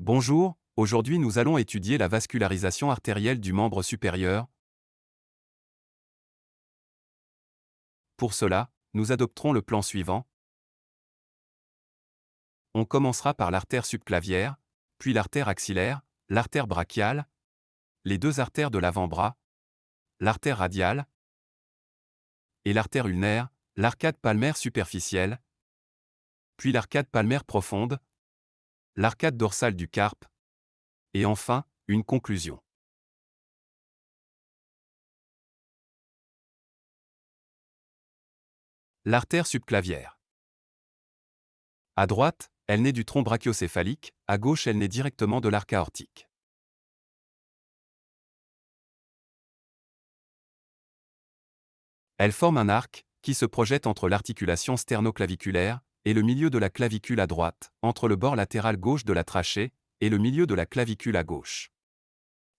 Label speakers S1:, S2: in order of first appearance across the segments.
S1: Bonjour, aujourd'hui nous allons étudier la vascularisation artérielle du membre supérieur. Pour cela, nous adopterons le plan suivant. On commencera par l'artère subclavière, puis l'artère axillaire, l'artère brachiale, les deux artères de l'avant-bras, l'artère radiale et l'artère ulnaire, l'arcade palmaire superficielle, puis l'arcade palmaire profonde, l'arcade dorsale du carpe, et enfin, une conclusion. L'artère subclavière. À droite, elle naît du tronc brachiocéphalique, à gauche elle naît directement de l'arc aortique. Elle forme un arc, qui se projette entre l'articulation sternoclaviculaire, et le milieu de la clavicule à droite, entre le bord latéral gauche de la trachée, et le milieu de la clavicule à gauche.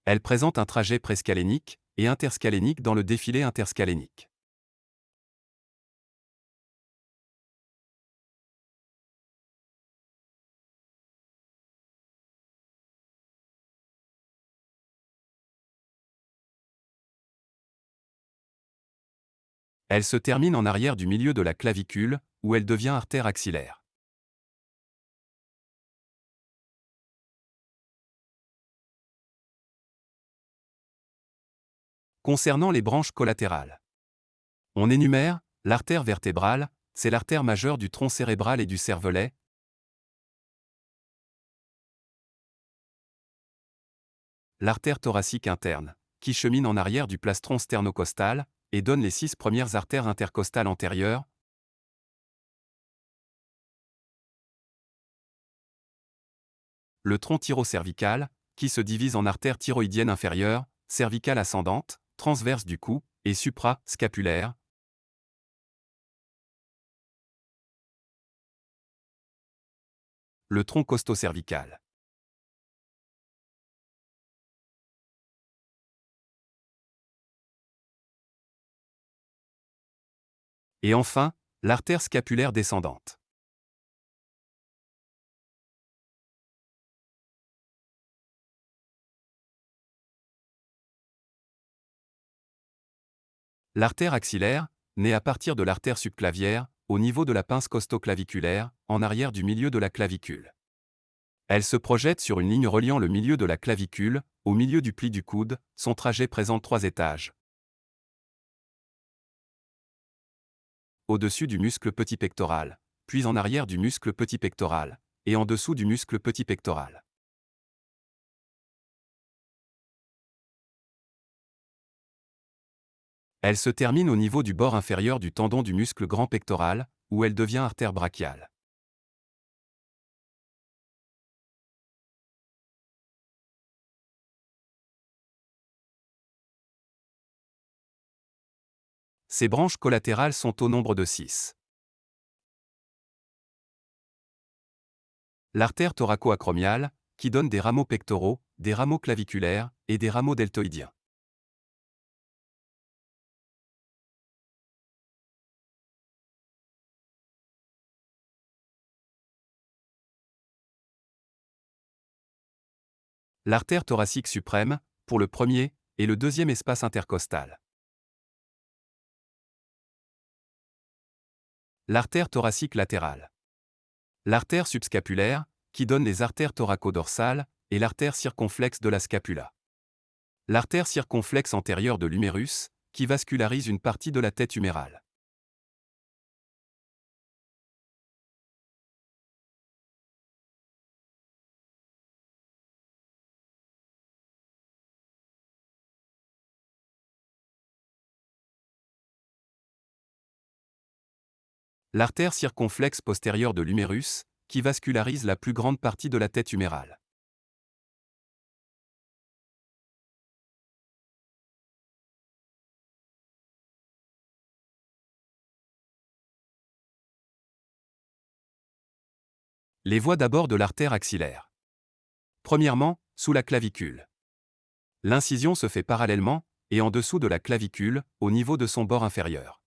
S1: Elle présente un trajet prescalénique et interscalénique dans le défilé interscalénique. Elle se termine en arrière du milieu de la clavicule, où elle devient artère axillaire. Concernant les branches collatérales. On énumère, l'artère vertébrale, c'est l'artère majeure du tronc cérébral et du cervelet. L'artère thoracique interne, qui chemine en arrière du plastron sternocostal, et donne les six premières artères intercostales antérieures. Le tronc thyrocervical, qui se divise en artères thyroïdiennes inférieures, cervicale ascendante, transverse du cou, et supra-scapulaire. Le tronc costo-cervical. Et enfin, l'artère scapulaire descendante. L'artère axillaire, née à partir de l'artère subclavière, au niveau de la pince costoclaviculaire, en arrière du milieu de la clavicule. Elle se projette sur une ligne reliant le milieu de la clavicule, au milieu du pli du coude, son trajet présente trois étages. au-dessus du muscle petit pectoral, puis en arrière du muscle petit pectoral, et en dessous du muscle petit pectoral. Elle se termine au niveau du bord inférieur du tendon du muscle grand pectoral, où elle devient artère brachiale. Ces branches collatérales sont au nombre de 6. L'artère thoraco-acromiale, qui donne des rameaux pectoraux, des rameaux claviculaires et des rameaux deltoïdiens. L'artère thoracique suprême, pour le premier, et le deuxième espace intercostal. L'artère thoracique latérale. L'artère subscapulaire, qui donne les artères thoraco-dorsales, et l'artère circonflexe de la scapula. L'artère circonflexe antérieure de l'humérus, qui vascularise une partie de la tête humérale. L'artère circonflexe postérieure de l'humérus, qui vascularise la plus grande partie de la tête humérale. Les voies d'abord de l'artère axillaire. Premièrement, sous la clavicule. L'incision se fait parallèlement, et en dessous de la clavicule, au niveau de son bord inférieur.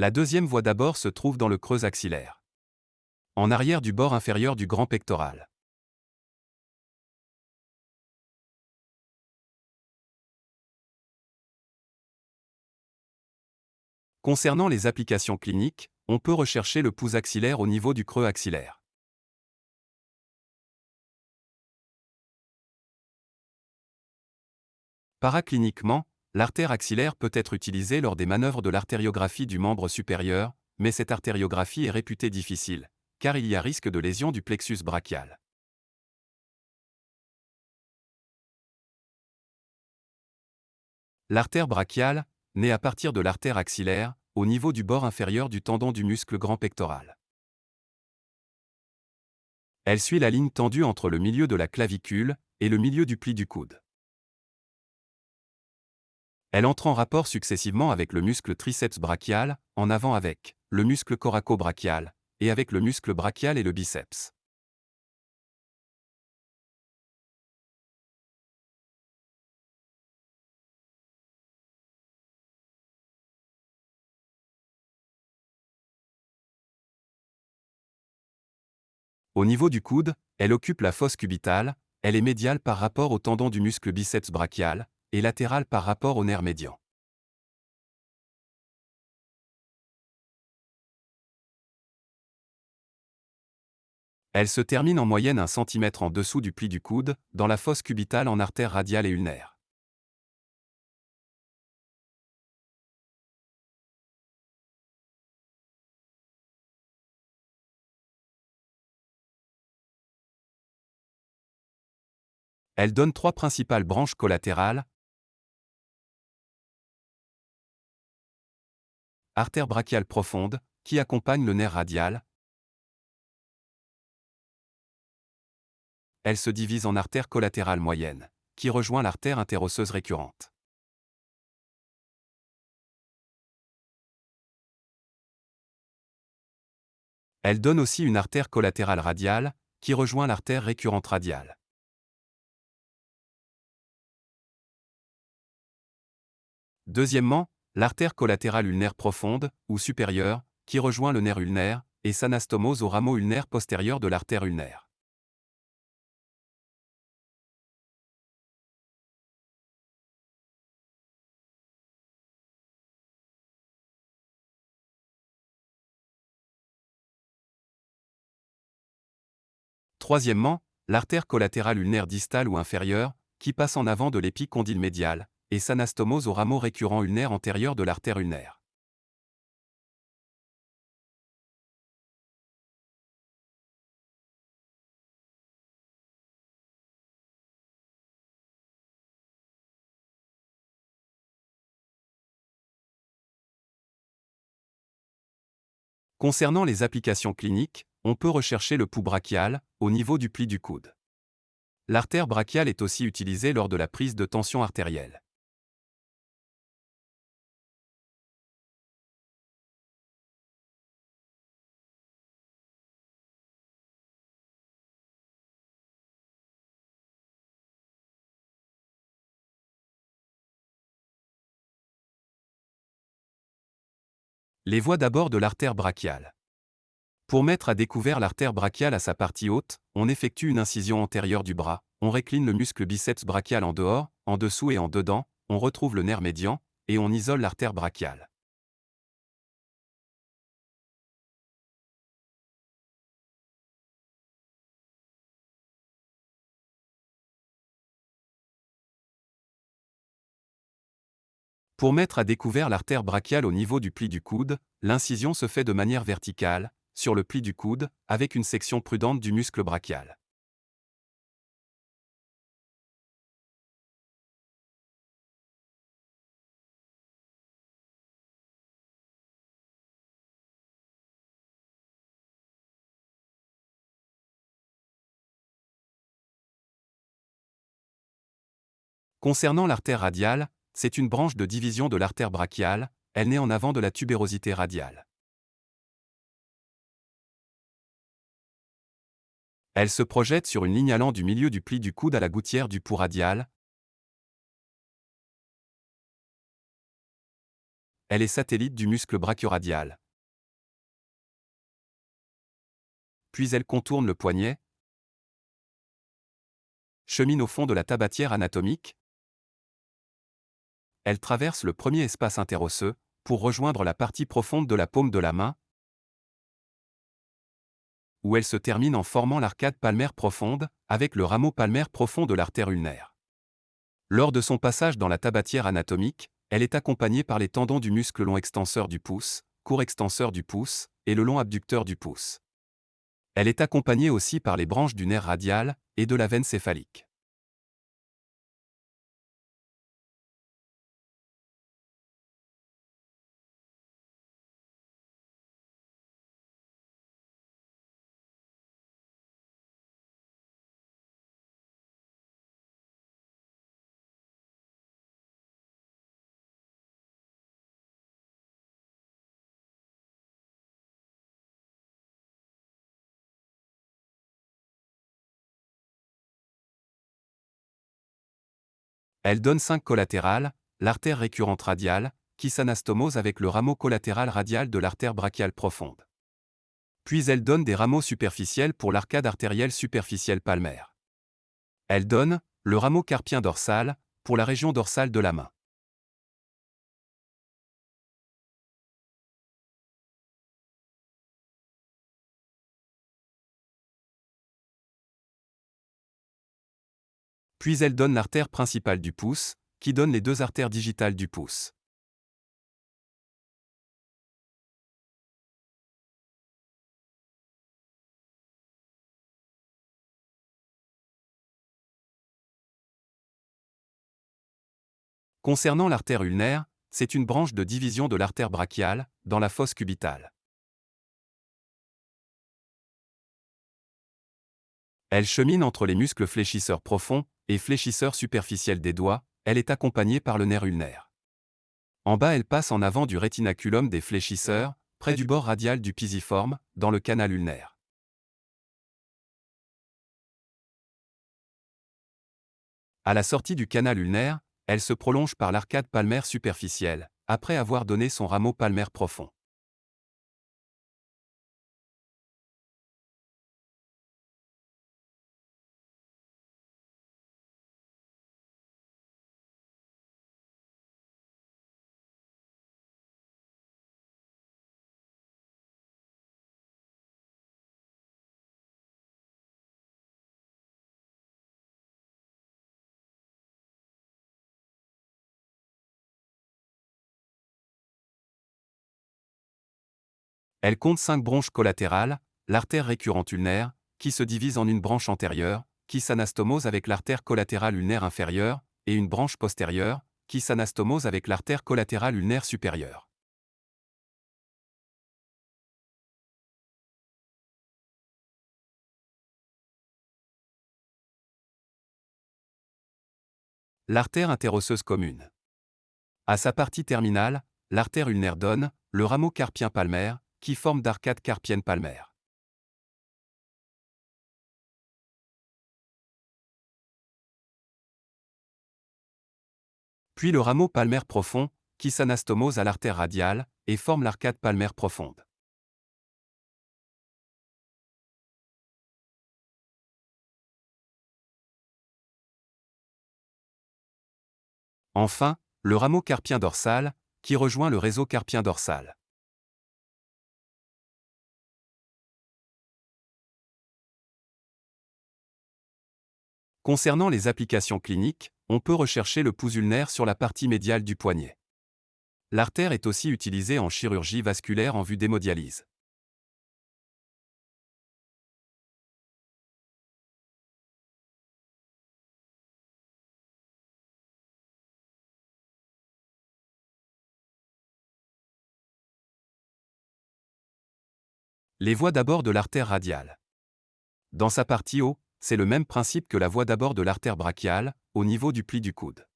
S1: La deuxième voie d'abord se trouve dans le creux axillaire. En arrière du bord inférieur du grand pectoral. Concernant les applications cliniques, on peut rechercher le pouls axillaire au niveau du creux axillaire. Paracliniquement, l'artère axillaire peut être utilisée lors des manœuvres de l'artériographie du membre supérieur, mais cette artériographie est réputée difficile, car il y a risque de lésion du plexus brachial. L'artère brachiale, née à partir de l'artère axillaire, au niveau du bord inférieur du tendon du muscle grand pectoral. Elle suit la ligne tendue entre le milieu de la clavicule et le milieu du pli du coude. Elle entre en rapport successivement avec le muscle triceps brachial, en avant avec le muscle coraco-brachial, et avec le muscle brachial et le biceps. Au niveau du coude, elle occupe la fosse cubitale, elle est médiale par rapport au tendon du muscle biceps brachial, et latérale par rapport au nerf médian. Elle se termine en moyenne un centimètre en dessous du pli du coude, dans la fosse cubitale en artère radiale et ulnaire. Elle donne trois principales branches collatérales. Artère brachiale profonde, qui accompagne le nerf radial. Elle se divise en artère collatérale moyenne, qui rejoint l'artère interosseuse récurrente. Elle donne aussi une artère collatérale radiale, qui rejoint l'artère récurrente radiale. Deuxièmement, l'artère collatérale ulnaire profonde, ou supérieure, qui rejoint le nerf ulnaire, et s'anastomose au rameau ulnaire postérieur de l'artère ulnaire. Troisièmement, l'artère collatérale ulnaire distale ou inférieure, qui passe en avant de l'épicondyle médial, et s'anastomose au rameau récurrent ulnaire antérieur de l'artère ulnaire. Concernant les applications cliniques, on peut rechercher le pouls brachial, au niveau du pli du coude. L'artère brachiale est aussi utilisée lors de la prise de tension artérielle. Les voies d'abord de l'artère brachiale. Pour mettre à découvert l'artère brachiale à sa partie haute, on effectue une incision antérieure du bras, on récline le muscle biceps brachial en dehors, en dessous et en dedans, on retrouve le nerf médian, et on isole l'artère brachiale. Pour mettre à découvert l'artère brachiale au niveau du pli du coude, l'incision se fait de manière verticale, sur le pli du coude, avec une section prudente du muscle brachial. Concernant l'artère radiale, c'est une branche de division de l'artère brachiale, elle naît en avant de la tubérosité radiale. Elle se projette sur une ligne allant du milieu du pli du coude à la gouttière du pouls radial. elle est satellite du muscle brachioradial. Puis elle contourne le poignet, chemine au fond de la tabatière anatomique, elle traverse le premier espace interosseux, pour rejoindre la partie profonde de la paume de la main, où elle se termine en formant l'arcade palmaire profonde, avec le rameau palmaire profond de l'artère ulnaire. Lors de son passage dans la tabatière anatomique, elle est accompagnée par les tendons du muscle long extenseur du pouce, court extenseur du pouce, et le long abducteur du pouce. Elle est accompagnée aussi par les branches du nerf radial et de la veine céphalique. Elle donne 5 collatérales, l'artère récurrente radiale, qui s'anastomose avec le rameau collatéral radial de l'artère brachiale profonde. Puis elle donne des rameaux superficiels pour l'arcade artérielle superficielle palmaire. Elle donne le rameau carpien dorsal pour la région dorsale de la main. Puis elle donne l'artère principale du pouce, qui donne les deux artères digitales du pouce. Concernant l'artère ulnaire, c'est une branche de division de l'artère brachiale, dans la fosse cubitale. Elle chemine entre les muscles fléchisseurs profonds et fléchisseurs superficiels des doigts, elle est accompagnée par le nerf ulnaire. En bas, elle passe en avant du rétinaculum des fléchisseurs, près du bord radial du pisiforme, dans le canal ulnaire. À la sortie du canal ulnaire, elle se prolonge par l'arcade palmaire superficielle, après avoir donné son rameau palmaire profond. Elle compte cinq branches collatérales, l'artère récurrente ulnaire, qui se divise en une branche antérieure, qui s'anastomose avec l'artère collatérale ulnaire inférieure, et une branche postérieure, qui s'anastomose avec l'artère collatérale ulnaire supérieure. L'artère interosseuse commune. À sa partie terminale, l'artère ulnaire donne le rameau carpien palmaire, qui forme d'arcade carpienne palmaire. Puis le rameau palmaire profond, qui s'anastomose à l'artère radiale, et forme l'arcade palmaire profonde. Enfin, le rameau carpien dorsal, qui rejoint le réseau carpien dorsal. Concernant les applications cliniques, on peut rechercher le pouls ulnaire sur la partie médiale du poignet. L'artère est aussi utilisée en chirurgie vasculaire en vue d'hémodialyse. Les voies d'abord de l'artère radiale. Dans sa partie haut, c'est le même principe que la voie d'abord de l'artère brachiale, au niveau du pli du coude.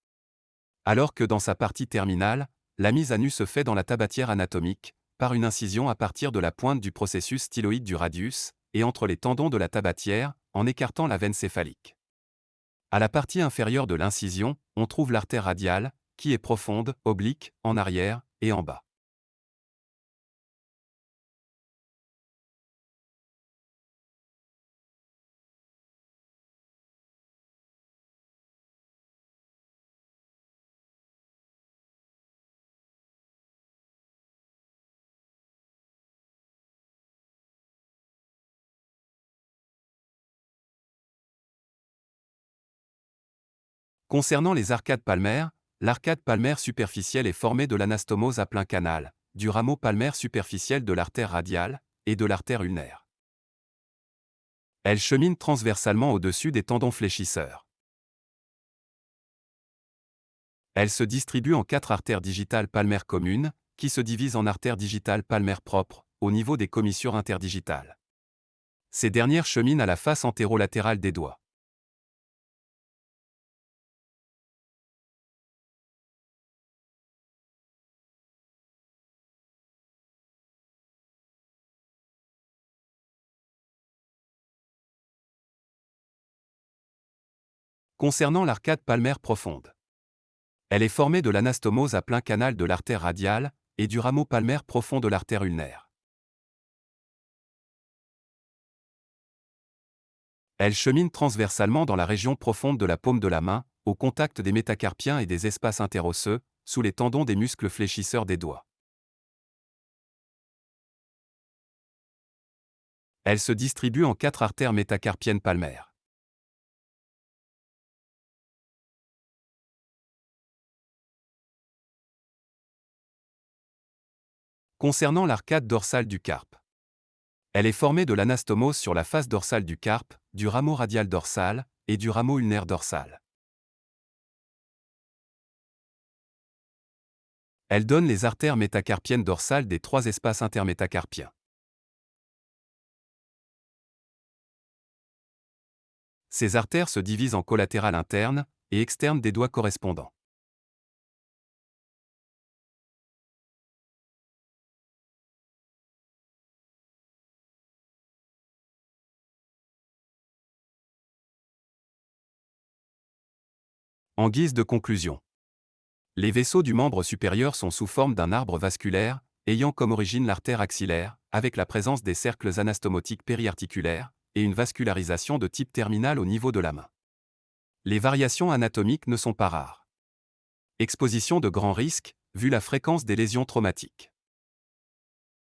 S1: Alors que dans sa partie terminale, la mise à nu se fait dans la tabatière anatomique, par une incision à partir de la pointe du processus styloïde du radius, et entre les tendons de la tabatière, en écartant la veine céphalique. À la partie inférieure de l'incision, on trouve l'artère radiale, qui est profonde, oblique, en arrière, et en bas. Concernant les arcades palmaires, l'arcade palmaire superficielle est formée de l'anastomose à plein canal, du rameau palmaire superficiel de l'artère radiale et de l'artère ulnaire. Elle chemine transversalement au-dessus des tendons fléchisseurs. Elle se distribue en quatre artères digitales palmaires communes, qui se divisent en artères digitales palmaires propres, au niveau des commissures interdigitales. Ces dernières cheminent à la face antérolatérale des doigts. Concernant l'arcade palmaire profonde. Elle est formée de l'anastomose à plein canal de l'artère radiale et du rameau palmaire profond de l'artère ulnaire. Elle chemine transversalement dans la région profonde de la paume de la main, au contact des métacarpiens et des espaces interosseux, sous les tendons des muscles fléchisseurs des doigts. Elle se distribue en quatre artères métacarpiennes palmaires. Concernant l'arcade dorsale du carpe. Elle est formée de l'anastomose sur la face dorsale du carpe, du rameau radial dorsal et du rameau ulnaire dorsal. Elle donne les artères métacarpiennes dorsales des trois espaces intermétacarpiens. Ces artères se divisent en collatérales internes et externes des doigts correspondants. En guise de conclusion. Les vaisseaux du membre supérieur sont sous forme d'un arbre vasculaire, ayant comme origine l'artère axillaire, avec la présence des cercles anastomotiques périarticulaires, et une vascularisation de type terminal au niveau de la main. Les variations anatomiques ne sont pas rares. Exposition de grands risques, vu la fréquence des lésions traumatiques.